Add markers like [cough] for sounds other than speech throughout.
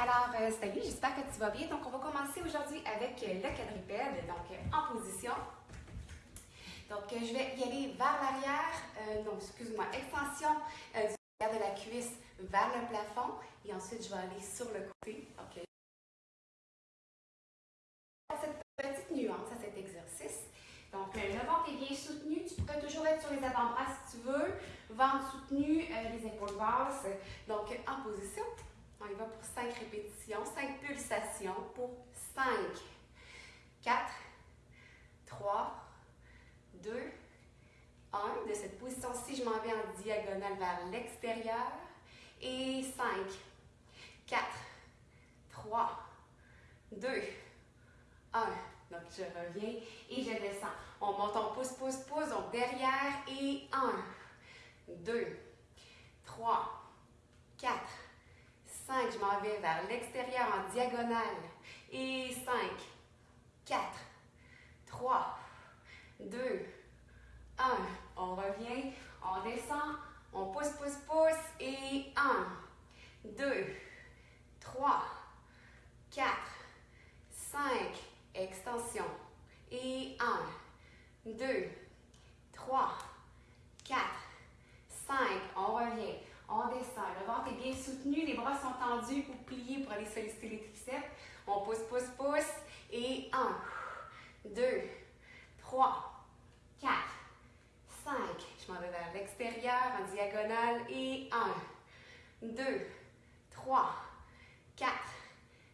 Alors, euh, salut, j'espère que tu vas bien. Donc, on va commencer aujourd'hui avec euh, le quadrupède, donc euh, en position. Donc, euh, je vais y aller vers l'arrière, euh, non, excuse-moi, extension euh, du de la cuisse vers le plafond. Et ensuite, je vais aller sur le côté. Donc, cette petite nuance à cet exercice. Donc, le ventre est bien soutenu. Tu peux toujours être sur les avant-bras si tu veux. Ventre soutenu, les épaules basses. Donc, en position. On y va pour 5 répétitions, 5 pulsations pour 5, 4, 3, 2, 1. De cette position-ci, je m'en vais en diagonale vers l'extérieur. Et 5, 4, 3, 2, 1. Donc, je reviens et je descends. On monte, on pousse, pousse, pousse. Donc, derrière et 1, 2, 3, 4, 5. Je m'en vais vers l'extérieur en diagonale. Et 5, 4, 3, 2, 1. On revient, on descend, on pousse, pousse, pousse. Et 1, 2, 3, 4, 5. Extension. Et 1, 2, 3, 4, 5. On revient. On descend. Le ventre est bien soutenu. Les bras sont tendus ou pliés pour aller solliciter les triceps. On pousse, pousse, pousse. Et 1, 2, 3, 4, 5. Je m'en vais vers l'extérieur en diagonale. Et 1, 2, 3, 4,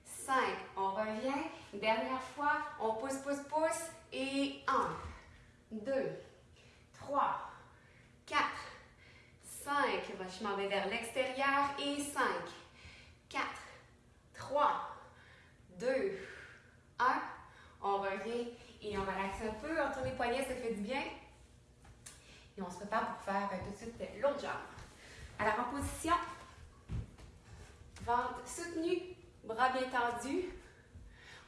5. On revient. Dernière fois. On pousse, pousse, pousse. Et 1, 2, 3, 4, 5. Je m'en vais vers l'extérieur. Et 5, 4, 3, 2, 1. On revient et on relaxe un peu. On tourne les poignets, ça fait du bien. Et on se prépare pour faire tout de suite l'autre jambe. Alors en position, ventre soutenu, bras bien tendus.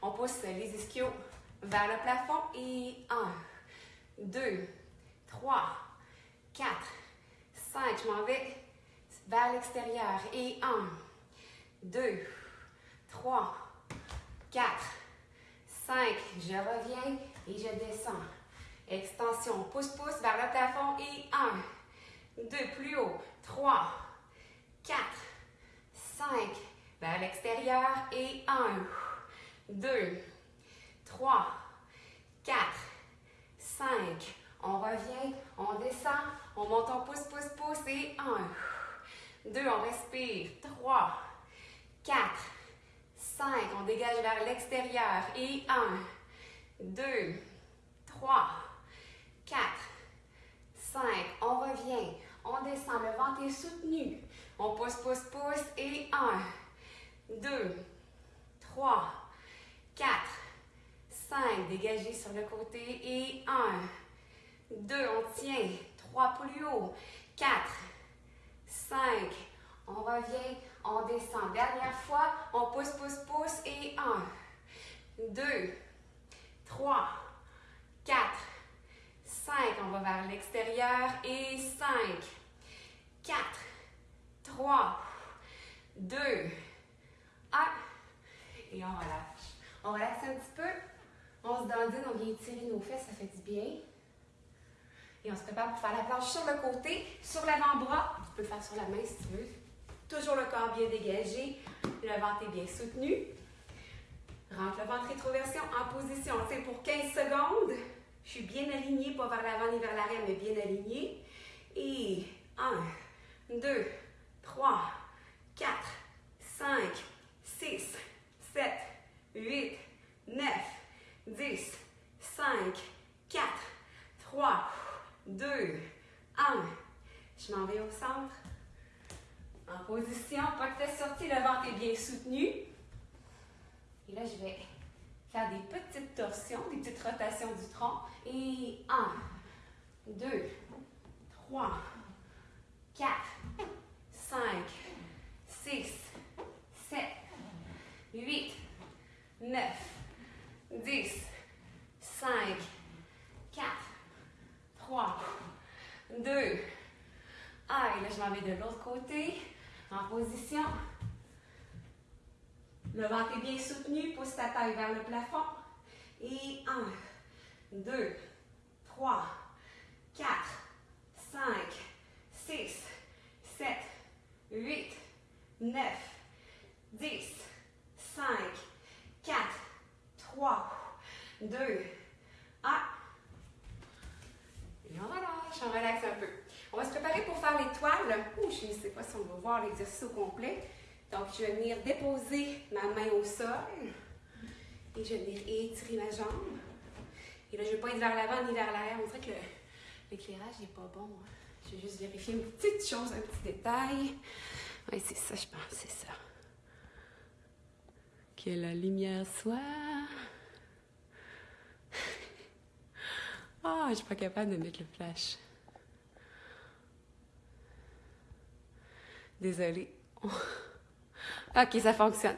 On pousse les ischios vers le plafond et 1, 2, 3, 4, 5. Je m'en vais vers l'extérieur et 1, 2, 3, 4, 5. Je reviens et je descends. Extension, pousse, pousse vers le plafond et 1, 2, plus haut, 3, 4, 5. Vers l'extérieur et 1, 2, 3, 4, 5. On revient, on descend, on monte, on pousse, pousse, pousse et 1, 2, on respire, 3, 4, 5. On dégage vers l'extérieur et 1, 2, 3, 4, 5. On revient, on descend, le ventre est soutenu. On pousse, pousse, pousse et 1, 2, 3, 4, 5. Dégagez sur le côté et 1, 2. On tient. 3 plus haut. 4, 5. On revient, on descend. Dernière fois, on pousse, pousse, pousse et 1, 2, 3, 4, 5. On va vers l'extérieur et 5, 4, 3, 2, 1. Et on relâche. On relaxe un petit peu. On se dandine, on vient étirer nos fesses, ça fait du bien. Et on se prépare pour faire la planche sur le côté, sur l'avant-bras. Tu peux le faire sur la main si tu veux. Toujours le corps bien dégagé. Le ventre est bien soutenu. Rentre le ventre rétroversion en position. On tient pour 15 secondes. Je suis bien alignée, pas vers l'avant ni vers l'arrière, mais bien alignée. Et 1, 2, 3, 4, 5, 6, 7, 8, 9, 10, 5, 4, 3, 2, 1. Je m'en vais au centre. En position, tête sortie, le ventre est bien soutenu. Et là, je vais faire des petites torsions, des petites rotations du tronc. Et 1, 2, 3, 4, 5, 6, 7, 8, 9, 10, 5, 4, 3, 2, 1. Et là, je m'en vais de l'autre côté. En position. Le ventre est bien soutenu. Pousse ta taille vers le plafond. Et 1, 2, 3, 4, 5, 6, 7, 8, 9, 10, 5, 4, 3, 2, 1. Et on relaxe un peu. On va se préparer pour faire l'étoile. je ne sais pas si on va voir l'exercice au complet. Donc, je vais venir déposer ma main au sol. Et je vais venir étirer ma jambe. Et là, je ne vais pas être vers l'avant ni vers l'arrière. On dirait que l'éclairage n'est pas bon. Hein. Je vais juste vérifier une petite chose, un petit détail. Oui, c'est ça, je pense, c'est ça. Que la lumière soit. [laughs] Ah, oh, je suis pas capable de mettre le flash. Désolée. [laughs] ok, ça fonctionne.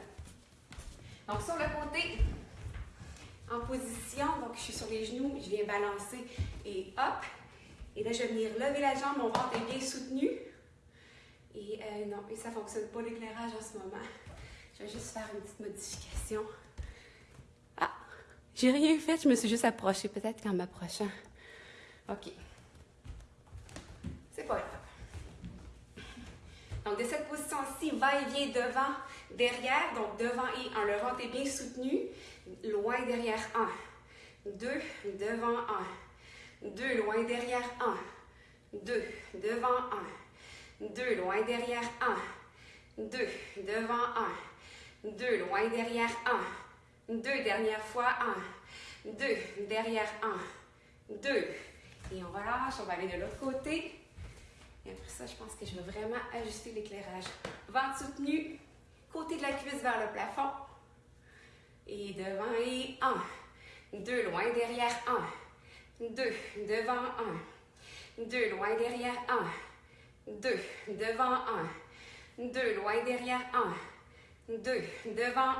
Donc, sur le côté, en position, donc je suis sur les genoux, je viens balancer et hop. Et là, je vais venir lever la jambe, mon ventre est bien soutenu. Et euh, non, et ça ne fonctionne pas l'éclairage en ce moment. Je vais juste faire une petite modification. Ah, j'ai rien fait, je me suis juste approchée. Peut-être qu'en m'approchant. OK. C'est pas grave. Donc, de cette position-ci, va-et-vient devant, derrière. Donc, devant et en le ventre est bien soutenu. Loin derrière, 1. 2, devant, 1. 2, loin derrière, 1. 2, devant, 1. 2, loin derrière, 1. 2, devant, 1. 2, loin derrière, 1. 2, dernière fois, 1. 2, derrière, 1. 2. Et on relâche, on va aller de l'autre côté. Je pense que je vais vraiment ajuster l'éclairage. Ventre soutenu, côté de la cuisse vers le plafond. Et devant et 1. 2, loin derrière, 1. 2, devant 1. 2, loin derrière 1. 2, devant 1. 2, loin derrière 1. 2, devant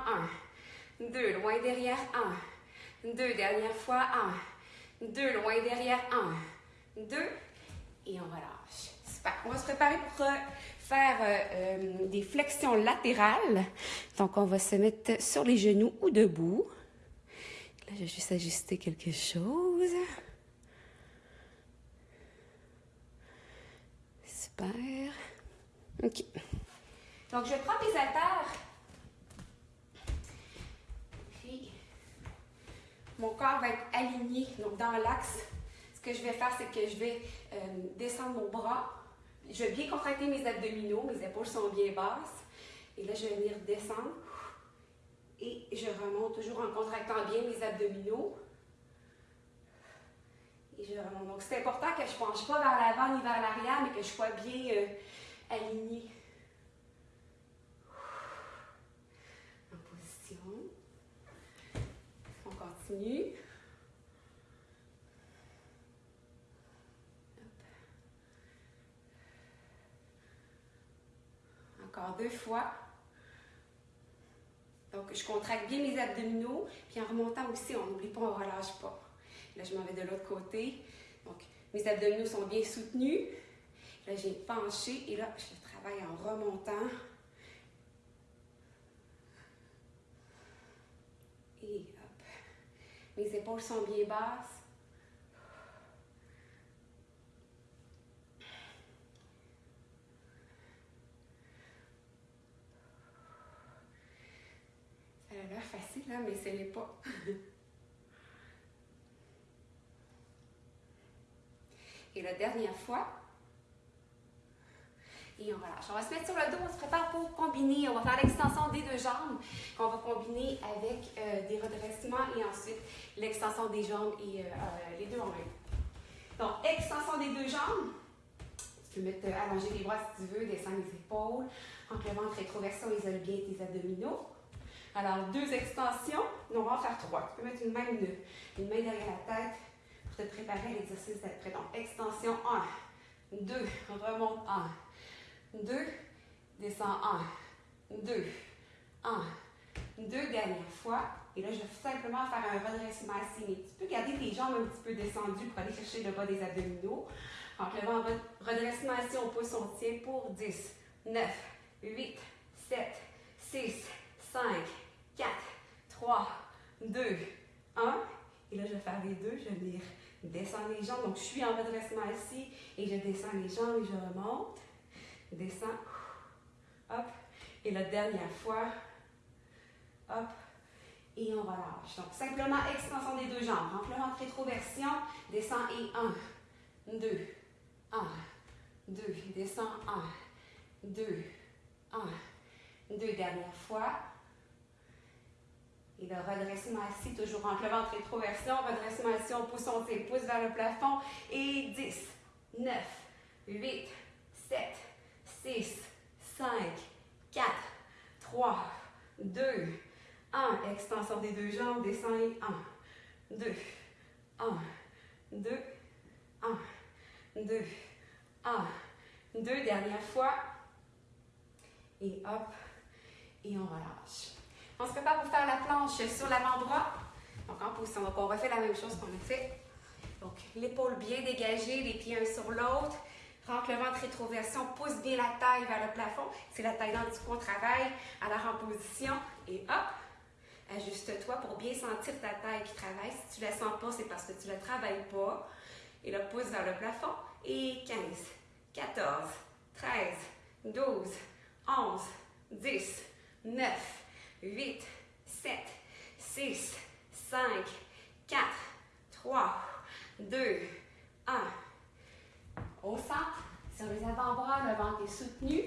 1. 2, loin derrière 1. 2, dernière fois 1. 2, loin derrière 1. 2, et on relâche. Super. On va se préparer pour euh, faire euh, euh, des flexions latérales. Donc, on va se mettre sur les genoux ou debout. Là, je vais juste ajuster quelque chose. OK. Donc, je prends mes haltères. Mon corps va être aligné, donc dans l'axe. Ce que je vais faire, c'est que je vais descendre mon bras. Je vais bien contracter mes abdominaux. Mes épaules sont bien basses. Et là, je vais venir descendre. Et je remonte toujours en contractant bien mes abdominaux. Donc, c'est important que je ne penche pas vers l'avant ni vers l'arrière, mais que je sois bien euh, alignée. En position. On continue. Encore fois. Donc, je contracte bien mes abdominaux, puis en remontant aussi, on n'oublie pas, on ne relâche pas. Là, je m'en vais de l'autre côté. Donc, mes abdominaux sont bien soutenus. Là, j'ai penché et là, je travaille en remontant. Et hop. Mes épaules sont bien basses. A l'air facile, mais ce n'est pas. [laughs] Et la dernière fois, et on relâche. On va se mettre sur le dos, on se prépare pour combiner. On va faire l'extension des deux jambes qu'on va combiner avec euh, des redressements et ensuite l'extension des jambes et euh, euh, les deux en même. Donc, extension des deux jambes. Tu peux mettre allonger les bras si tu veux, descendre les épaules. Entre le ventre rétroversion, isole bien tes abdominaux. Alors, deux extensions. on va en faire trois. Tu peux mettre une main, une main derrière la tête, te préparer à l'exercice d'après. Donc, extension 1, 2, remonte 1, 2, descend 1, 2, 1, 2, dernière fois. Et là, je vais simplement faire un redressement assis. Tu peux garder tes jambes un petit peu descendues pour aller chercher le bas des abdominaux. Donc, le redressement assis, on pousse, on tient pour 10, 9, 8, 7, 6, 5, 2, 1. Et là, je vais faire les deux. Je vais venir descendre les jambes. Donc, je suis en redressement ici et je descends les jambes et je remonte. Descends. Hop. Et la dernière fois. Hop. Et on relâche. Donc, simplement extension des deux jambes. Rentre le rétroversion. Descends et 1, 2, 1, 2. Descends 1, 2, 1, 2. Dernière fois. Et le redressement assis, toujours entre le ventre rétroversion. Redressement assis, on pousse, on pousse vers le plafond. Et 10, 9, 8, 7, 6, 5, 4, 3, 2, 1. Extension des deux jambes, descend et 1, 2, 1, 2, 1, 2, 1, 2. Dernière fois. Et hop. Et on relâche. On se prépare pour faire la planche sur l'avant-bras. Donc en position. On refait la même chose qu'on a fait. Donc l'épaule bien dégagée, les pieds un sur l'autre. Rentre le ventre rétroversion, pousse bien la taille vers le plafond. C'est la taille dans coup on travaille. Alors en position et hop. Ajuste-toi pour bien sentir ta taille qui travaille. Si tu ne la sens pas, c'est parce que tu ne la travailles pas. Et là, pousse vers le plafond. Et 15, 14, 13, 12, 11, 10, 9, 8, 7, 6, 5, 4, 3, 2, 1. Au centre, sur les avant-bras, le ventre est soutenu.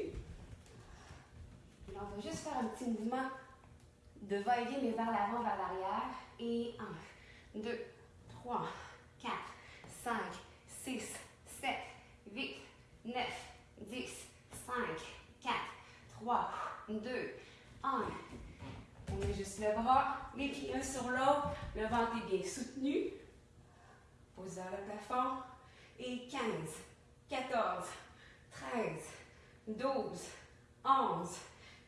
on va juste faire un petit mouvement de va-et-vient, mais vers l'avant, vers l'arrière. Et 1, 2, 3, 4, 5, 6, 7, 8, 9, 10, 5, 4, 3, 2, 1. On met juste le bras, les pieds un sur l'autre, le ventre est bien soutenu. Pose vers le plafond. Et 15, 14, 13, 12, 11,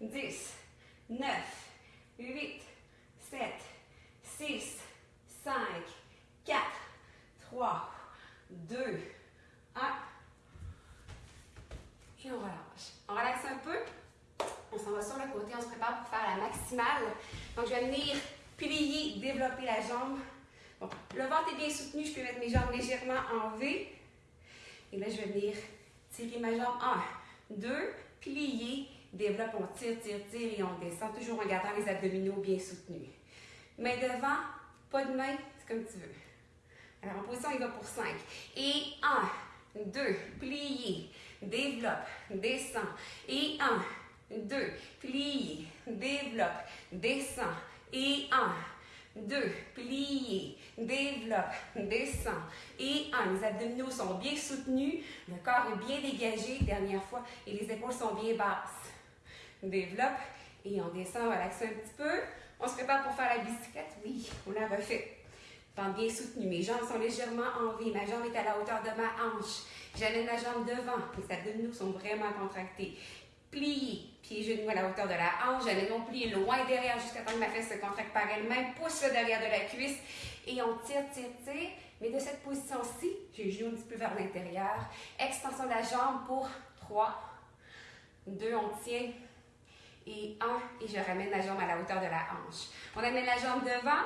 10, 9, 8, 7, 6, 5, 4, 3, 2, 1. Et on relâche. On relaxe un peu. On s'en va sur le côté, on se prépare pour faire la maximale. Donc, je vais venir plier, développer la jambe. Bon, le ventre est bien soutenu, je peux mettre mes jambes légèrement en V. Et là, je vais venir tirer ma jambe. 1, 2, plier, développe, on tire, tire, tire et on descend, toujours en gardant les abdominaux bien soutenus. Main devant, pas de main, c'est comme tu veux. Alors, en position, il va pour 5. Et 1, 2, plier, développe, descend. Et 1, 2, plie, développe, descend. Et 1, 2, plie, développe, descend. Et 1, les abdominaux sont bien soutenus, le corps est bien dégagé, dernière fois, et les épaules sont bien basses. Développe, et on descend, relaxe un petit peu. On se prépare pour faire la bicyclette, oui, on la refait. Ventre bien soutenu, mes jambes sont légèrement en V, ma jambe est à la hauteur de ma hanche. J'amène la jambe devant, les abdominaux sont vraiment contractés. Plié, pieds genoux à la hauteur de la hanche. J'amène mon plié loin derrière jusqu'à temps que ma fesse se contracte par elle-même. Pousse le derrière de la cuisse et on tire, tire, tire. Mais de cette position-ci, j'ai genoux un petit peu vers l'intérieur. Extension de la jambe pour 3, 2, on tient. Et 1, et je ramène la jambe à la hauteur de la hanche. On amène la jambe devant,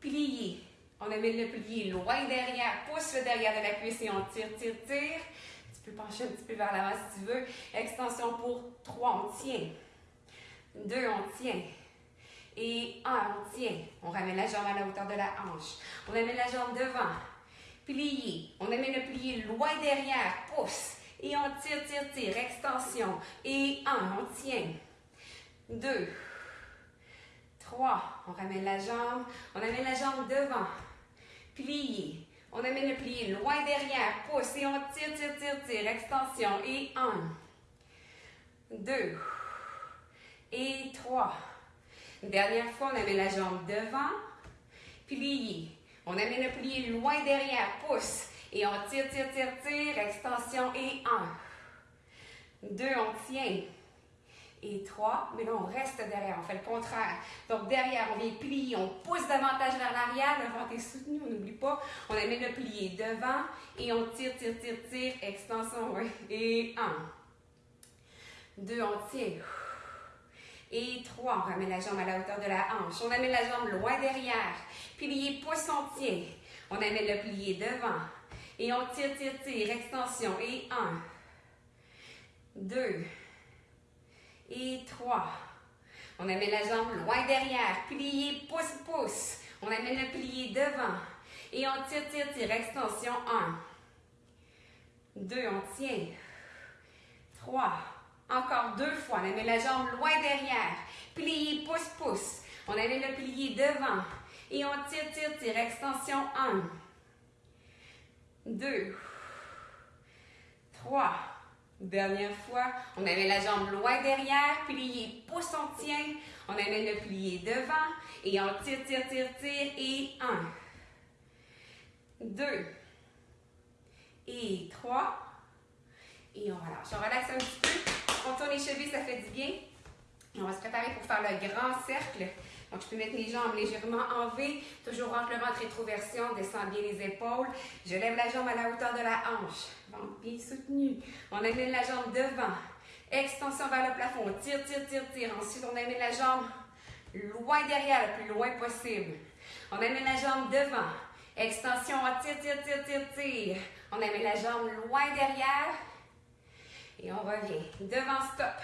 plié. On amène le plié loin derrière, pousse le derrière de la cuisse et on tire, tire, tire. Tu peux pencher un petit peu vers l'avant si tu veux. Extension pour 3, on tient. 2, on tient. Et 1, on tient. On ramène la jambe à la hauteur de la hanche. On amène la jambe devant. Plié. On amène le plié loin derrière. Pousse. Et on tire, tire, tire. Extension. Et 1, on tient. 2, 3. On ramène la jambe. On amène la jambe devant. Plié. On amène le plié loin derrière, pousse et on tire, tire, tire, tire. Extension. Et 1, 2 et 3. Dernière fois, on amène la jambe devant, plié. On amène le plié loin derrière, pousse et on tire, tire, tire, tire. Extension et 1, 2, on tient et 3, mais là, on reste derrière, on fait le contraire. Donc, derrière, on vient plier, on pousse davantage vers l'arrière, le ventre est soutenu, on n'oublie pas. On amène le plié devant et on tire, tire, tire, tire, extension. Et 1, 2, on tire. Et 3. On ramène la jambe à la hauteur de la hanche. On amène la jambe loin derrière. Plié poisson tient. On amène le plié devant. Et on tire, tire, tire. Extension. Et 1. 2. Et 3. On amène la jambe loin derrière. Plié, pouce, pouce. On amène le plié devant. Et on tire, tire, tire. Extension 1. 2. On tient. 3. Encore deux fois. On amène la jambe loin derrière. Plié, pouce, pouce. On amène le plié devant. Et on tire, tire, tire. Extension 1. 2. 3. Dernière fois. On amène la jambe loin derrière. Plié, pouce, on tient. On amène le plié devant. Et on tire, tire, tire, tire. Et 1. 2. Et 3. Et on relâche. On relaxe un petit peu. On tourne les chevilles, ça fait du bien. Et on va se préparer pour faire le grand cercle. Donc, je peux mettre mes jambes légèrement en V, toujours entre le ventre, rétroversion, descends bien les épaules. Je lève la jambe à la hauteur de la hanche. Ventre bien soutenu. On amène la jambe devant. Extension vers le plafond. On tire, tire, tire, tire. Ensuite, on amène la jambe loin derrière, le plus loin possible. On amène la jambe devant. Extension, on tire, tire, tire, tire, tire. On amène la jambe loin derrière. Et on revient. Devant, stop.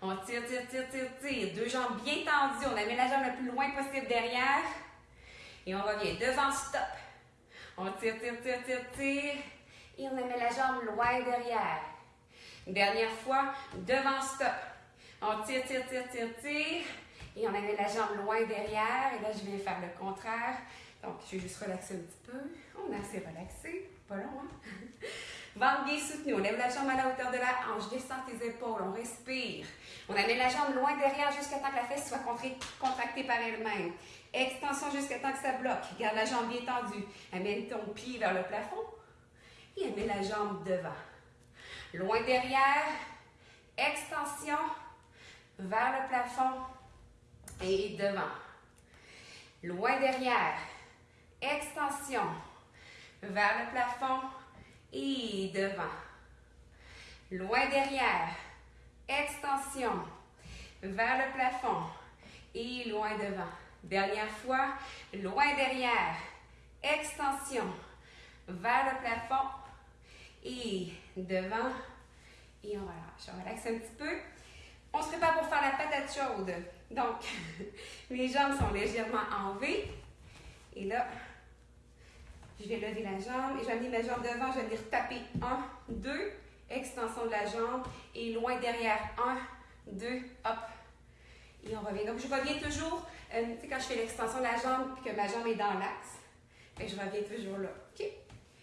On tire, tire, tire, tire, tire. Deux jambes bien tendues. On amène la jambe le plus loin possible derrière. Et on revient. Devant, stop. On tire, tire, tire, tire, tire. Et on amène la jambe loin derrière. Dernière fois. Devant, stop. On tire, tire, tire, tire, tire. Et on amène la jambe loin derrière. Et là, je viens faire le contraire. Donc, je vais juste relaxer un petit peu. On est assez relaxé. Pas long, hein? [laughs] Ventre bien soutenu. On lève la jambe à la hauteur de la hanche. Descends tes épaules. On respire. On amène la jambe loin derrière jusqu'à temps que la fesse soit contractée par elle-même. Extension jusqu'à temps que ça bloque. Garde la jambe bien tendue. Amène ton pied vers le plafond. Et amène la jambe devant. Loin derrière. Extension vers le plafond et devant. Loin derrière. Extension vers le plafond et devant. Loin derrière. Extension vers le plafond et loin devant. Dernière fois. Loin derrière. Extension vers le plafond et devant. Et on relâche. On relaxe un petit peu. On se prépare pour faire la patate chaude. Donc, [laughs] mes jambes sont légèrement en V. Et là, je vais lever la jambe et je vais amener ma jambe devant. Je vais venir taper 1, 2, extension de la jambe et loin derrière 1, 2, hop. Et on revient. Donc, je reviens toujours, euh, tu sais, quand je fais l'extension de la jambe et que ma jambe est dans l'axe, ben, je reviens toujours là. OK?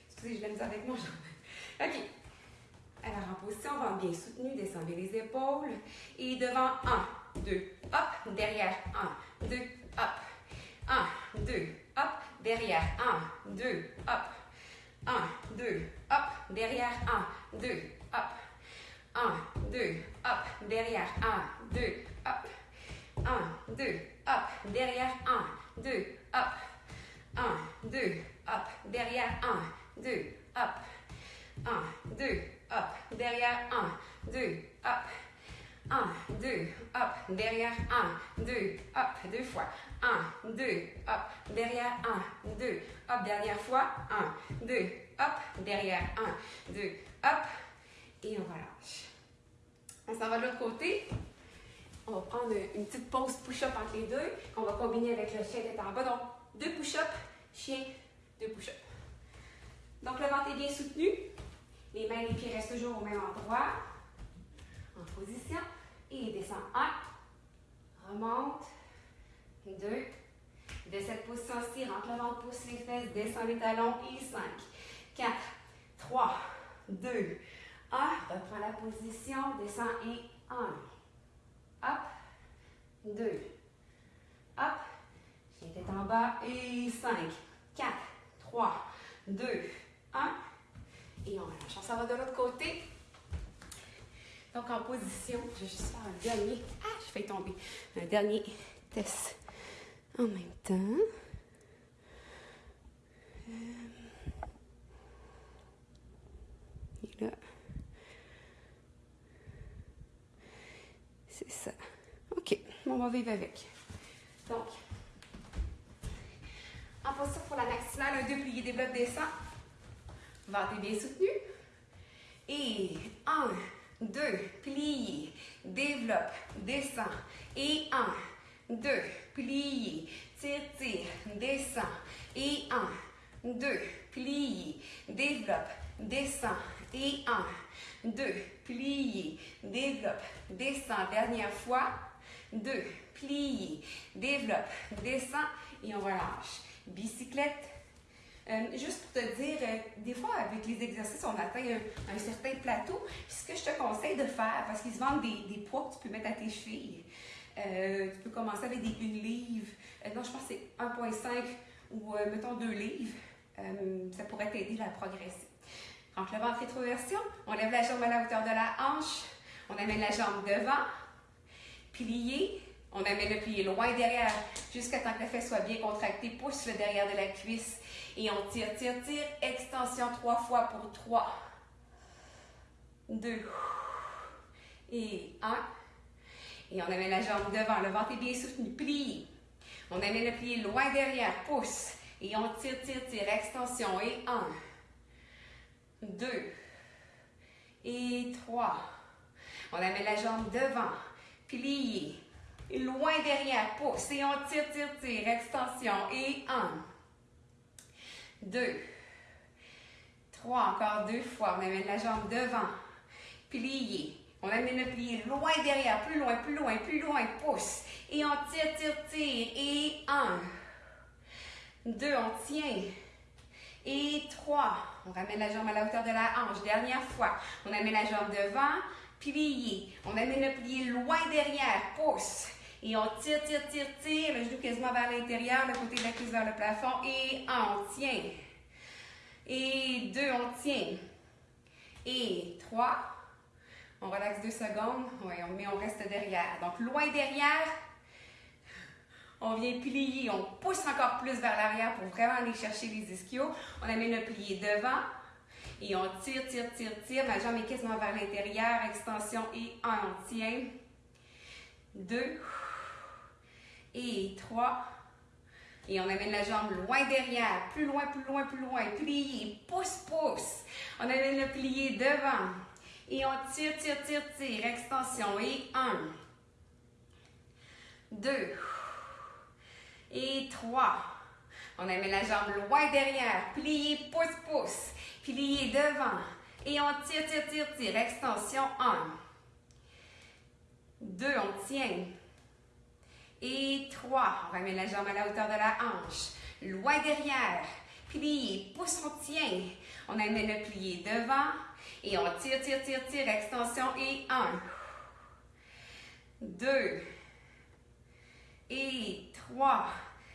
Excusez, je l'ai mis avec mon jambe. [laughs] OK. Alors, en position, ventre bien soutenu, descendez les épaules. Et devant, 1, 2, hop. Derrière, 1, 2, hop. 1, 2, hop. Derrière, 1, 2, hop. 1, 2, hop. Derrière, 1, 2, hop. 1, 2, hop. Derrière, 1, 2, hop. 1, 2, hop. Derrière, 1, 2, hop. 1, 2, hop. Derrière, 1, 2, hop. 1, 2, hop. Derrière, 1, 2, hop. 1, 2, hop. Derrière, 1, 2, hop. Deux fois. 1, 2, hop. Derrière, 1, 2, hop. Dernière fois. 1, 2, hop. Derrière, 1, 2, hop. Et on relâche. On s'en va de l'autre côté. On va prendre une petite pause push-up entre les deux, qu'on va combiner avec le chien tête en bas. Donc, deux push-up, chien, deux push-up. Donc, le ventre est bien soutenu. Les mains et les pieds restent toujours au même endroit. En position. Et descend. 1. Remonte. 2. De cette position-ci, rentre le ventre, pousse les fesses, descend les talons. Et 5. 4. 3. 2. 1. Reprends la position. Descend et 1. Hop. 2. Hop. Tête en bas. Et 5. 4. 3. 2. 1. Et on relâche. On s'en va de l'autre côté. Donc, en position, je vais juste faire un dernier. Ah, je fais tomber. Un dernier test en même temps. Et là. C'est ça. OK. On va vivre avec. Donc, en posture pour la maximale, un deux plié, développe, descend. Ventre bien soutenu. Et un, deux, plié, développe, descend. Et un, deux, plié, tire, tire, descend. Et un, deux, plié, développe, descend. Et un, deux, plié, développe, descend. Dernière fois. Deux, plié, développe, descend. Et on relâche. Bicyclette. Euh, juste pour te dire, euh, des fois, avec les exercices, on atteint un, certain plateau. Ce que je te conseille de faire, parce qu'ils se vendent des, des, poids que tu peux mettre à tes chevilles. Euh, tu peux commencer avec des 1 livre. non, je pense que c'est 1,5 ou mettons 2 livres. ça pourrait t'aider à progresser. Donc, le ventre rétroversion, on lève la jambe à la hauteur de la hanche, on amène la jambe devant, plié, on amène le plié loin derrière jusqu'à temps que la fesse soit bien contractée. Pousse le derrière de la cuisse et on tire, tire, tire. Extension trois fois pour trois. Deux. Et un. Et on amène la jambe devant. Le ventre est bien soutenu. Plie. On amène le plié loin derrière. Pousse. Et on tire, tire, tire. Extension. Et un. Deux. Et trois. On amène la jambe devant. Plie loin derrière, pousse et on tire, tire, tire, extension et un, deux, trois, encore deux fois, on amène la jambe devant, plié, on amène le plié loin derrière, plus loin, plus loin, plus loin, pousse et on tire, tire, tire et un, deux, on tient et trois, on ramène la jambe à la hauteur de la hanche, dernière fois, on amène la jambe devant, plié, on amène le plié loin derrière, pousse et on tire, tire, tire, tire, le genou quasiment vers l'intérieur, le côté de la cuisse vers le plafond. Et un, on tient. Et deux, on tient. Et trois, on relaxe deux secondes. Oui, mais on reste derrière. Donc, loin derrière, on vient plier. On pousse encore plus vers l'arrière pour vraiment aller chercher les ischios. On amène le plié devant. Et on tire, tire, tire, tire. Ma jambe est quasiment vers l'intérieur. Extension et un, on tient. Deux et trois. Et on amène la jambe loin derrière, plus loin, plus loin, plus loin. Plié, pousse, pousse. On amène le plié devant. Et on tire, tire, tire, tire. Extension. Et un. Deux. Et trois. On amène la jambe loin derrière. Plié, pousse, pousse. Plié devant. Et on tire, tire, tire, tire. Extension. Un. Deux. On tient. Et trois. On ramène la jambe à la hauteur de la hanche. Loin derrière. Plié. Pousse, on tient. On amène le plié devant. Et on tire, tire, tire, tire. Extension. Et un. Deux. Et trois.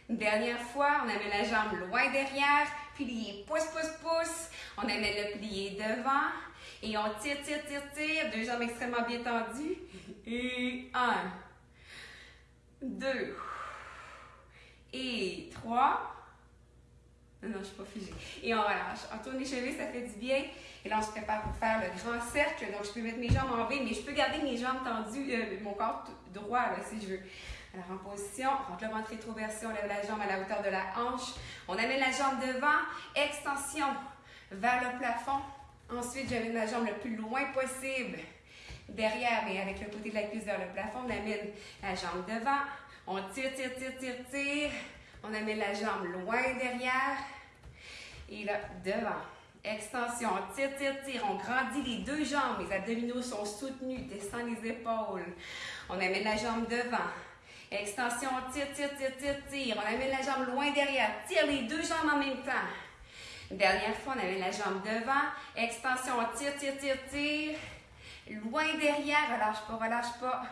Une dernière fois, on amène la jambe loin derrière. Plié. Pousse, pousse, pousse. On amène le plié devant. Et on tire, tire, tire, tire. Deux jambes extrêmement bien tendues. Et un deux et trois. Non, je suis pas figée. Et on relâche. On tourne les chevilles, ça fait du bien. Et là, on se prépare pour faire le grand cercle. Donc, je peux mettre mes jambes en V, mais je peux garder mes jambes tendues, euh, mon corps droit, si je veux. Alors, en position, on rentre le ventre rétroversé, on lève la jambe à la hauteur de la hanche. On amène la jambe devant, extension vers le plafond. Ensuite, j'amène la jambe le plus loin possible derrière, mais avec le côté de la cuisse vers le plafond, on amène la jambe devant, on tire, tire, tire, tire, tire, on amène la jambe loin derrière, et là, devant. Extension, on tire, tire, tire, on grandit les deux jambes, les abdominaux sont soutenus, descend les épaules. On amène la jambe devant. Extension, on tire, tire, tire, tire, tire. On amène la jambe loin derrière. Tire les deux jambes en même temps. Dernière fois, on amène la jambe devant. Extension, on tire, tire, tire, tire. Loin derrière, relâche pas, relâche pas.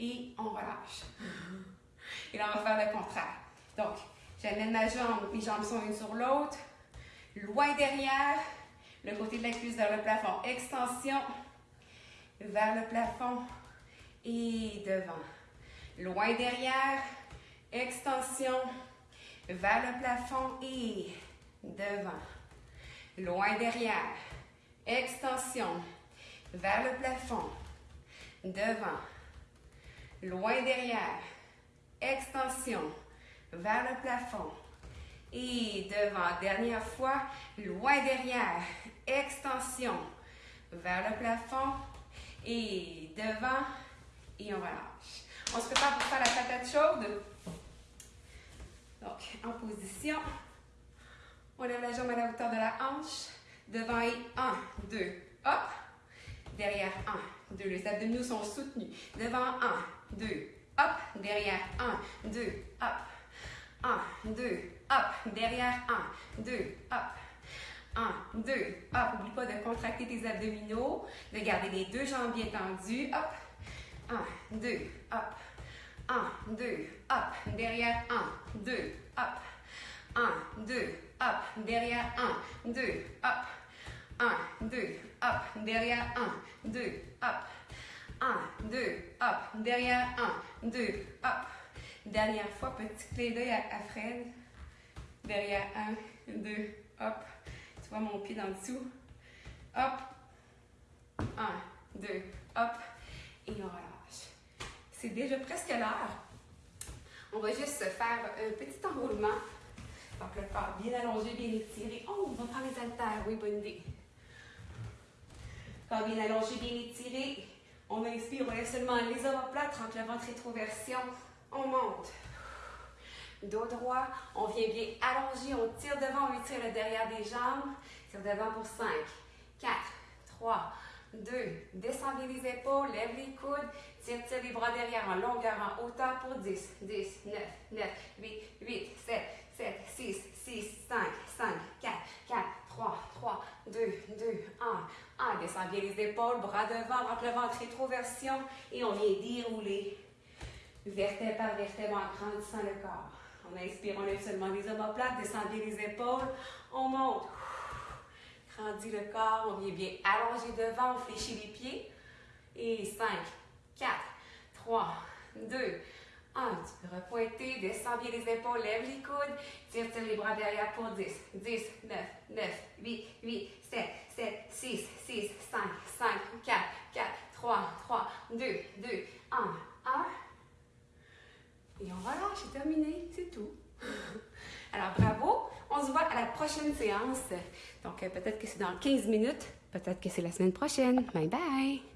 Et on relâche. Et là, on va faire le contraire. Donc, j'amène ma jambe, mes jambes sont une sur l'autre. Loin derrière, le côté de la cuisse vers le plafond. Extension vers le plafond et devant. Loin derrière, extension vers le plafond et devant. Loin derrière, extension vers le plafond, devant, loin derrière. Extension vers le plafond. Et devant, dernière fois, loin derrière. [laughs] Extension vers le plafond. Et devant, et on relâche. On se prépare pour faire la patate chaude. Donc, en position. On lève la jambe à la hauteur de la hanche. Devant et 1, 2, hop. Derrière 1, 2. Les abdominaux sont soutenus. Devant 1, 2, hop. Derrière 1, 2, hop. 1, 2, hop. Derrière 1, 2, hop. 1, 2, hop. N'oublie pas de contracter tes abdominaux, de garder les deux jambes bien tendues. Hop. 1, 2, hop. 1, 2, hop. Derrière 1, 2, hop. 1, 2, hop. Derrière 1, 2, hop. 1, 2, hop. Derrière 1, 2, hop. 1, 2, hop. Derrière 1, 2, hop. Dernière fois, petit clé d'œil à, Fred. Derrière 1, 2, hop. Tu vois mon pied dans le dessous. Hop. 1, 2, hop. Et on relâche. C'est déjà presque l'heure. On va juste faire un petit enroulement. Donc le corps bien allongé, bien étiré. Oh, on va prendre les haltères. Oui, bonne idée. Corps bien allongé, bien étiré. On inspire, on lève seulement les omoplates entre le ventre rétroversion. On monte. Dos droit, on vient bien allonger, on tire devant, on étire le derrière des jambes. Tire devant pour 5, 4, 3, 2, descendez les épaules, lève les coudes, tire, tire les bras derrière en longueur, en hauteur pour 10, 10, 9, 9, 8, 8, 7, 7, 6, 6, 5, 5, 4, 4, 3, 3, 2, 2, 1, 1. Descends bien les épaules, bras devant, rentre le ventre, rétroversion et on vient dérouler vertèbre par vertèbre en grandissant le corps. On inspire, on lève seulement les omoplates, descendez les épaules, on monte. Grandit le corps, on vient bien allonger devant, on fléchit les pieds. Et 5, 4, 3, 2, 1. Tu peux repointer, descends bien les épaules, lève les coudes, tire, tire les bras derrière pour 10, 10, 9, 9, 8, 8, 7, 7, 6, 6, 5, 5, 4, 4, 3, 3, 2, 2, 1, 1. Et on relâche, c'est terminé, c'est tout. [laughs] Alors bravo, on se voit à la prochaine séance. Donc euh, peut-être que c'est dans 15 minutes, peut-être que c'est la semaine prochaine. Bye bye!